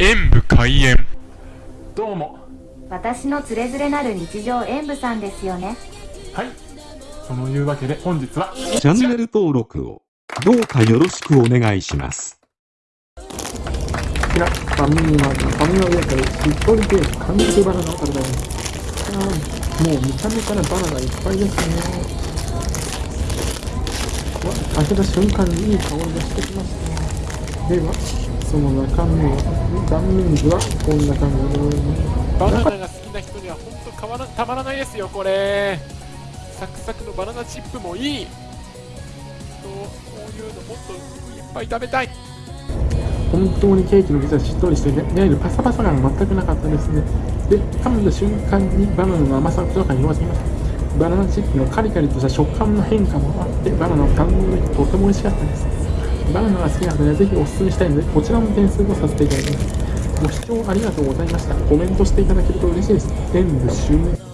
演武開演どうも私のつれづれなる日常演舞さんですよねはいそのいうわけで本日はチャンネル登録をどうかよろしくお願いします。こちら、ファミマがファミマでかいしっとりで完熟バナナを食べたいです。もう見た目からバナナいっぱいですね。わ開けた瞬間にいい香りがしてきました。では、その中身は、断面図はこんな感じです。バナナが好きな人には本当変わらたまらないですよこれサクサクのバナナチップもいいとこういうのもっといっぱい食べたい本当にケーキの生地はしっとりしてね、いわゆるパサパサ感が全くなかったですね。で、噛んだ瞬間にバナナの甘さが口の中に広がってきました。バナナチップのカリカリとした食感の変化もあって、バナナを堪能できてとても美味しかったです。バナナが好きな方にはぜひおすすめしたいので、こちらも点数をさせていただきます。ご視聴ありがとうございました。コメントしていただけると嬉しいです。全部。